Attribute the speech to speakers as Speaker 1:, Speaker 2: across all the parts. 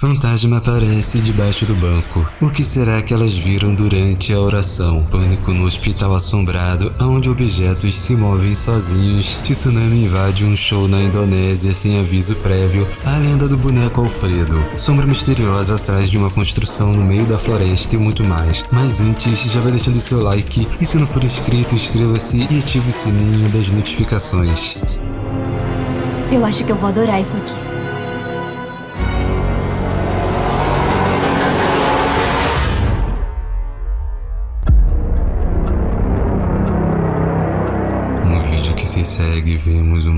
Speaker 1: Fantasma aparece debaixo do banco. O que será que elas viram durante a oração? Pânico no hospital assombrado, onde objetos se movem sozinhos. Tsunami invade um show na Indonésia sem aviso prévio. A lenda do boneco Alfredo. Sombra misteriosa atrás de uma construção no meio da floresta e muito mais. Mas antes, já vai deixando seu like. E se não for inscrito, inscreva-se e ative o sininho das notificações.
Speaker 2: Eu acho que eu vou adorar isso aqui.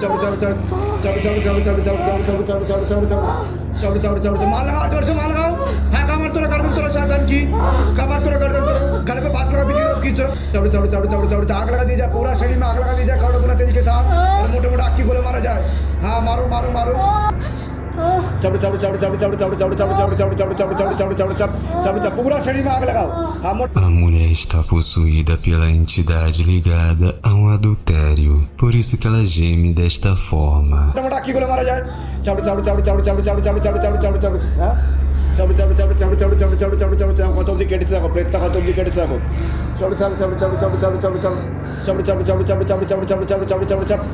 Speaker 3: चढ़ चढ़ चढ़ चढ़ चढ़ चढ़ चढ़ चढ़ चढ़ चढ़ चढ़ चढ़ चढ़ मार लगाओ जोर से मार लगाओ है कमर तोड़ा कर दो तोड़ा साधन की कमर तोड़ा कर दो गले पे फांस लगा पीछे तरफ खींचो चढ़ चढ़ चढ़ चढ़ चढ़ चढ़ आग लगा दी जाए पूरा शरीर में आग लगा दी जाए खड़ो गुना तेजी के साथ और मोटे मोटे आग की गोले मारा जाए हाँ मारो मारो मारो पूरा शरीर में आग लगाओ
Speaker 1: A mulher está possuída pela entidade ligada a um adultério. Por isso que ela geme desta forma.
Speaker 3: aqui गोले मारा जाए चाबड़ चाबड़ चाबड़ चाबड़ चाबड़ चाबड़ चाबड़ चाबड़ चाबड़ चाबड़ चाबड़ हाँ चाबड़ चाबड़ चाबड़ चाबड़ चाबड़ चाबड़ चाबड़ चाबड़ चाबड़ चाबड़ কত অবধি কেটেছে দেখো প্রেতটা কত অবধি কেটেছে দেখো চাবড় চাবড় চাবড় চাবড় চাবড় চাবড় চাবড় চাবড় চাবড় চাবড় চাবড় চাবড় চাবড় চাবড় চাবড় চাবড় চাবড় চাবড় চাবড়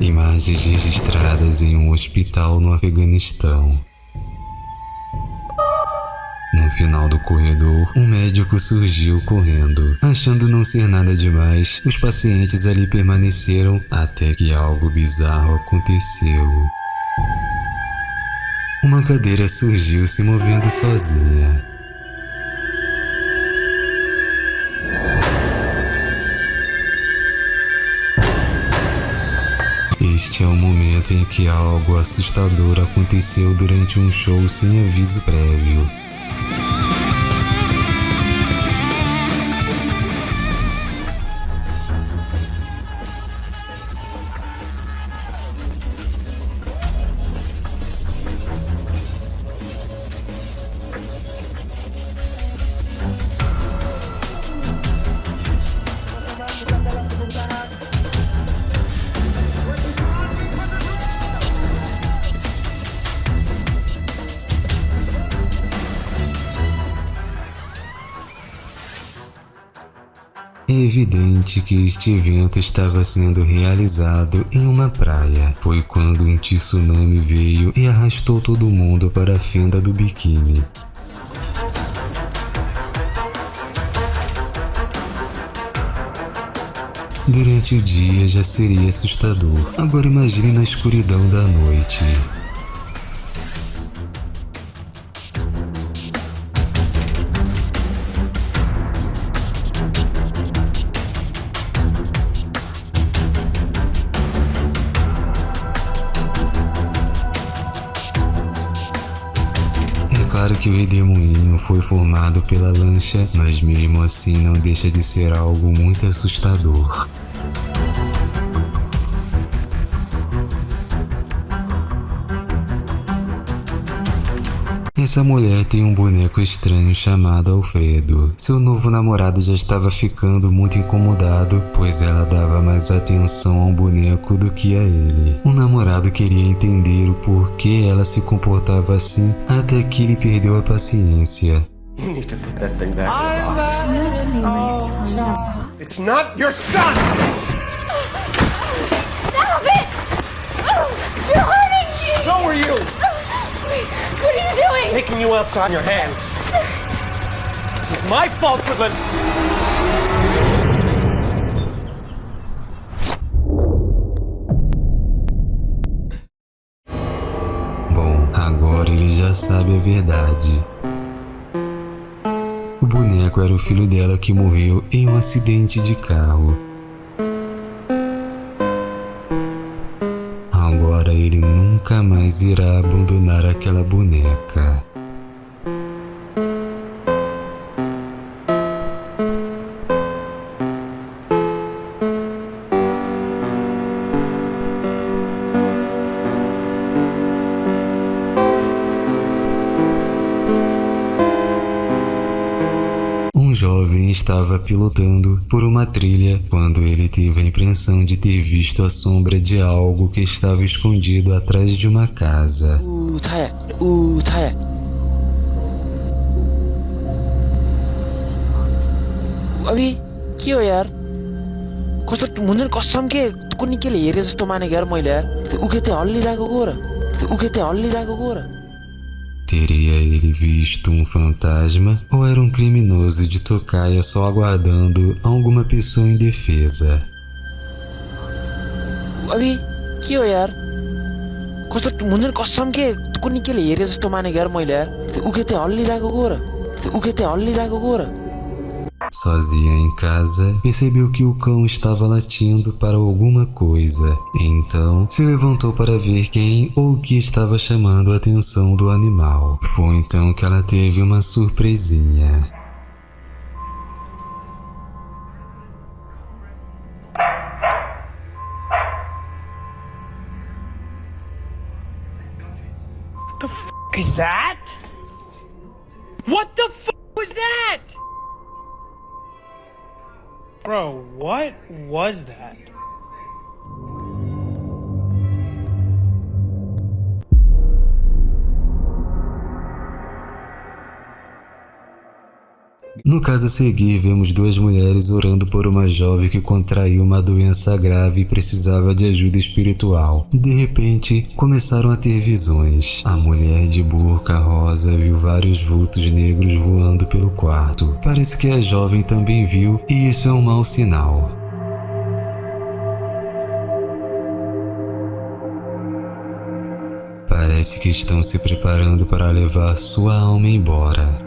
Speaker 1: Imagens registradas em um hospital no Afeganistão. No final do corredor, um médico surgiu correndo. Achando não ser nada demais, os pacientes ali permaneceram até que algo bizarro aconteceu. Uma cadeira surgiu se movendo sozinha. Este é o momento em que algo assustador aconteceu durante um show sem aviso prévio. É evidente que este evento estava sendo realizado em uma praia. Foi quando um tsunami veio e arrastou todo mundo para a fenda do biquíni. Durante o dia já seria assustador, agora imagine na escuridão da noite. Que o redemoinho foi formado pela lancha, mas mesmo assim não deixa de ser algo muito assustador. Essa mulher tem um boneco estranho chamado Alfredo. Seu novo namorado já estava ficando muito incomodado, pois ela dava mais atenção ao boneco do que a ele. O namorado queria entender o porquê ela se comportava assim, até que ele perdeu a paciência.
Speaker 4: You need to put that thing back in the box. You're not putting my son in a box. It's not your son!
Speaker 2: Stop it! You're hurting me!
Speaker 4: So are you!
Speaker 2: Doing?
Speaker 4: Taking you outside your hands. This is my fault for the...
Speaker 1: Bom, agora ele já sabe a verdade. O boneco era o filho dela que morreu em um acidente de carro. Nunca mais irá abandonar aquela boneca. estava pilotando por uma trilha quando ele teve a impressão de ter visto a sombra de algo que estava escondido atrás de uma casa.
Speaker 5: ऊ थाया ऊ थाया अभी के हो यार कस्तो हुन्छ नि कसम के कुनै केले हेरे जस्तो मानेको यार मैले यार त्यो उखे त्यो हल्लिरहेको को र त्यो उखे त्यो हल्लिरहेको को र
Speaker 1: Teria ele visto um fantasma ou era um criminoso de tocaia só aguardando alguma pessoa indefesa?
Speaker 5: अभी के हो यार कस्तो हुन्छ नि कसम के कुनै केले हेरे जस्तो मानेको यार मैले यार त्यो उखे त्यो हल्लिरहेको को र त्यो उखे त्यो हल्लिरहेको को र
Speaker 1: Sozinha em casa, percebeu que o cão estava latindo para alguma coisa. Então, se levantou para ver quem ou o que estava chamando a atenção do animal. Foi então que ela teve uma surpresinha.
Speaker 6: is that? What the f was that? Bro, what was that?
Speaker 1: No caso a seguir, vemos duas mulheres orando por uma jovem que contraiu uma doença grave e precisava de ajuda espiritual. De repente, começaram a ter visões. A mulher de burca rosa viu vários vultos negros voando pelo quarto. Parece que a jovem também viu, e isso é um mau sinal. Parece que estão se preparando para levar sua alma embora.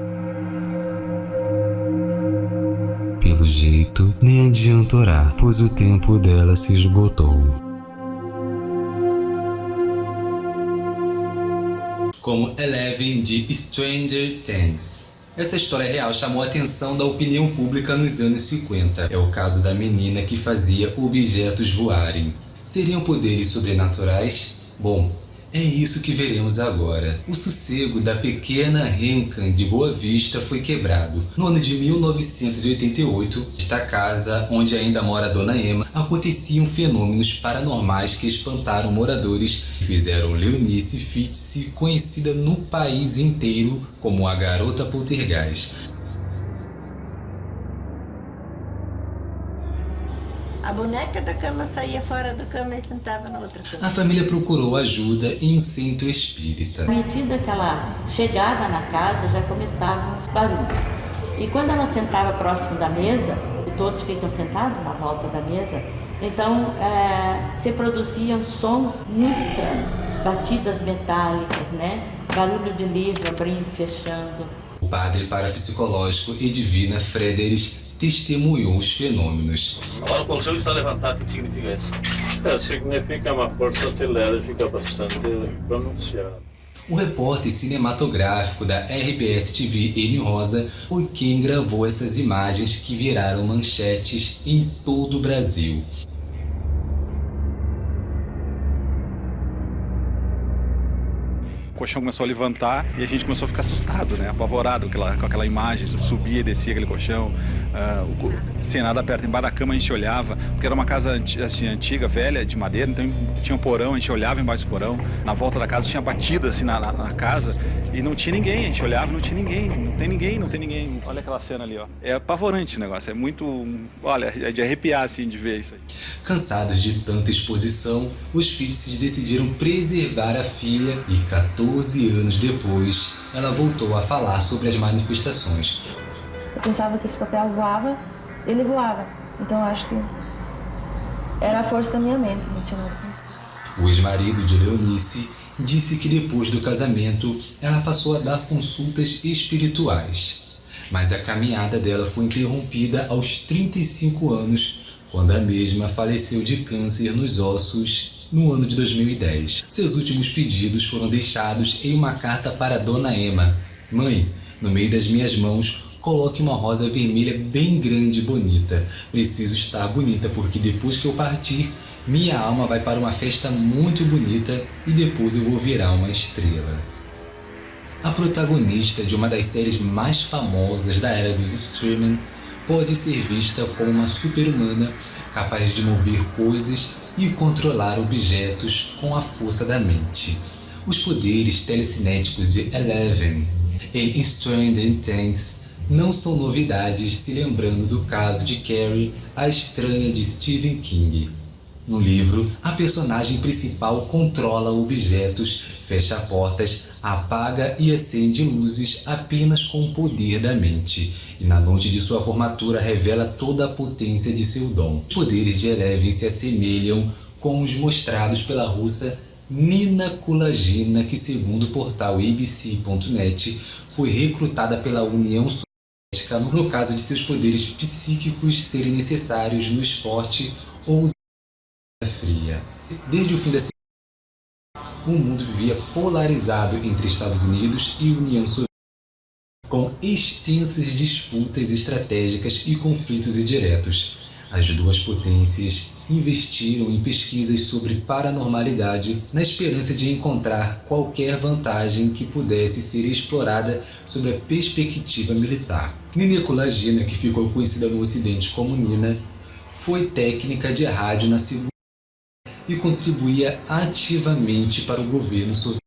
Speaker 1: Pelo jeito, nem adianta orar, pois o tempo dela se esgotou. Como Eleven de Stranger Things. Essa história real chamou a atenção da opinião pública nos anos 50. É o caso da menina que fazia objetos voarem. Seriam poderes sobrenaturais? Bom, é isso que veremos agora. O sossego da pequena Rencan de Boa Vista foi quebrado. No ano de 1988, esta casa, onde ainda mora a Dona Emma, aconteciam fenômenos paranormais que espantaram moradores e fizeram Leonice Fitz conhecida no país inteiro como a Garota Poltergeist.
Speaker 7: A boneca da cama saía fora da cama e sentava na outra cama.
Speaker 1: A família procurou ajuda em um centro espírita.
Speaker 7: À medida que ela chegava na casa, já começavam os barulhos. E quando ela sentava próximo da mesa, e todos ficam sentados na volta da mesa, então é, se produziam sons muito estranhos, batidas metálicas, né? Barulho de livro abrindo e fechando.
Speaker 1: O padre parapsicológico Edvina Frederich testemunhou os fenômenos.
Speaker 8: Agora o conselho está levantado, o que significa isso? É, significa uma força telérgica bastante pronunciada.
Speaker 1: O repórter cinematográfico da RBS TV, N Rosa, foi quem gravou essas imagens que viraram manchetes em todo o Brasil.
Speaker 9: Colchão começou a levantar e a gente começou a ficar assustado, né? apavorado com aquela, com aquela imagem, subia e descia aquele colchão, uh, sem nada perto, embaixo da cama a gente olhava, porque era uma casa assim, antiga, velha, de madeira, então tinha um porão, a gente olhava embaixo do porão, na volta da casa tinha batida assim na, na, na casa e não tinha ninguém, a gente olhava e não tinha ninguém, não tem ninguém, não tem ninguém. Olha aquela cena ali, ó. É apavorante o negócio, é muito, olha, é de arrepiar assim de ver isso aí.
Speaker 1: Cansados de tanta exposição, os Fitz decidiram preservar a filha e 14 anos depois, ela voltou a falar sobre as manifestações.
Speaker 10: Eu pensava que esse papel voava, ele voava. Então acho que era a força da minha mente, não tinha nada.
Speaker 1: O ex-marido de Leonice disse que depois do casamento ela passou a dar consultas espirituais. Mas a caminhada dela foi interrompida aos 35 anos, quando a mesma faleceu de câncer nos ossos no ano de 2010. Seus últimos pedidos foram deixados em uma carta para Dona Emma. Mãe, no meio das minhas mãos, coloque uma rosa vermelha bem grande e bonita. Preciso estar bonita porque depois que eu partir, minha alma vai para uma festa muito bonita e depois eu vou virar uma estrela. A protagonista de uma das séries mais famosas da era dos streaming pode ser vista como uma super-humana capaz de mover coisas e controlar objetos com a força da mente. Os poderes telecinéticos de Eleven em Stranger Things não são novidades se lembrando do caso de Carrie, a estranha de Stephen King. No livro, a personagem principal controla objetos, fecha portas, apaga e acende luzes apenas com o poder da mente, e na noite de sua formatura revela toda a potência de seu dom. Os poderes de Eleven se assemelham com os mostrados pela russa Nina Kulagina, que segundo o portal abc.net foi recrutada pela União Soviética no caso de seus poderes psíquicos serem necessários no esporte ou fria. Desde o fim da o mundo vivia polarizado entre Estados Unidos e União Soviética, com extensas disputas estratégicas e conflitos indiretos. As duas potências investiram em pesquisas sobre paranormalidade na esperança de encontrar qualquer vantagem que pudesse ser explorada sobre a perspectiva militar. Nina Kulagina, que ficou conhecida no ocidente como Nina, foi técnica de rádio na Segunda e contribuía ativamente para o governo soviético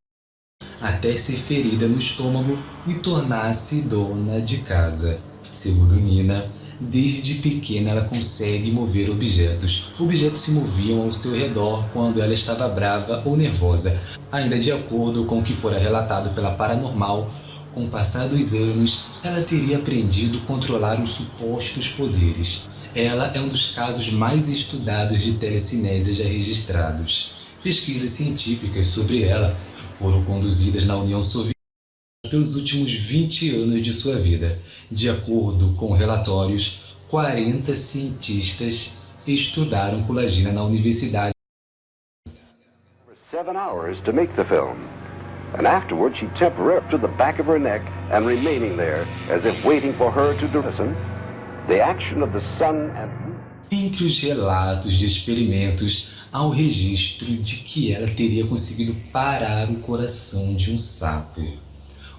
Speaker 1: até ser ferida no estômago e tornar-se dona de casa. Segundo Nina, desde pequena ela consegue mover objetos. Objetos se moviam ao seu redor quando ela estava brava ou nervosa. Ainda de acordo com o que fora relatado pela paranormal, com o passar dos anos, ela teria aprendido a controlar os supostos poderes. Ela é um dos casos mais estudados de telecinese já registrados. Pesquisas científicas sobre ela foram conduzidas na União Soviética pelos últimos 20 anos de sua vida. De acordo com relatórios, 40 cientistas estudaram colagina na universidade.
Speaker 4: Seven hours to make the film. And afterward she temporarily to the back of her neck and remaining there as if waiting for her to listen.
Speaker 1: Entre os relatos de experimentos, há o registro de que ela teria conseguido parar o coração de um sapo.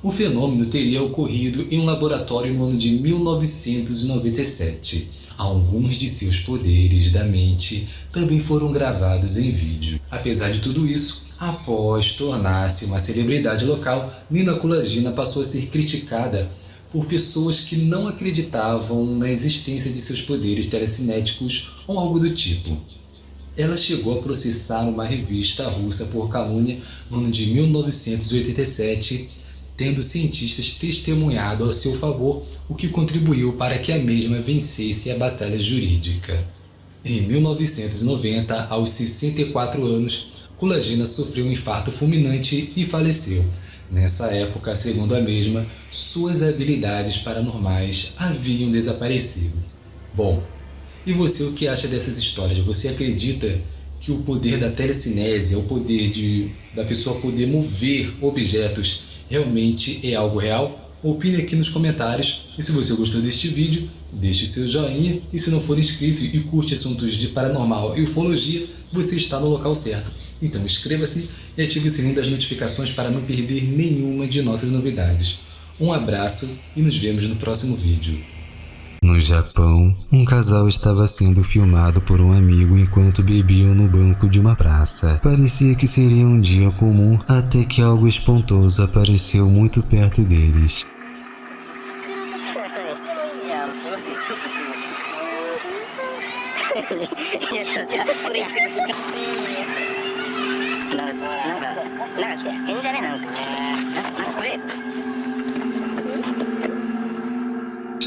Speaker 1: O fenômeno teria ocorrido em um laboratório no ano de 1997. Alguns de seus poderes da mente também foram gravados em vídeo. Apesar de tudo isso, após tornar-se uma celebridade local, Nina Kulagina passou a ser criticada por pessoas que não acreditavam na existência de seus poderes telecinéticos ou algo do tipo. Ela chegou a processar uma revista russa por calúnia no ano de 1987, tendo cientistas testemunhado ao seu favor, o que contribuiu para que a mesma vencesse a batalha jurídica. Em 1990, aos 64 anos, Kulagina sofreu um infarto fulminante e faleceu, Nessa época, segundo a mesma, suas habilidades paranormais haviam desaparecido. Bom, e você o que acha dessas histórias? Você acredita que o poder da telecinese, o poder de, da pessoa poder mover objetos, realmente é algo real? Opine aqui nos comentários e se você gostou deste vídeo, deixe seu joinha e se não for inscrito e curte assuntos de paranormal e ufologia, você está no local certo. Então inscreva-se e ative o sininho das notificações para não perder nenhuma de nossas novidades. Um abraço e nos vemos no próximo vídeo.
Speaker 11: No Japão, um casal estava sendo filmado por um amigo enquanto bebiam no banco de uma praça. Parecia que seria um dia comum até que algo espantoso apareceu muito perto deles.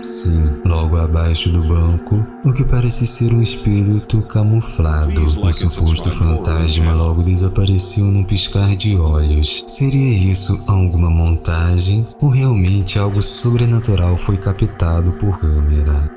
Speaker 11: Sim, logo abaixo do banco, o que parece ser um espírito camuflado. O suposto fantasma logo desapareceu num piscar de olhos. Seria isso alguma montagem ou realmente algo sobrenatural foi captado por câmera?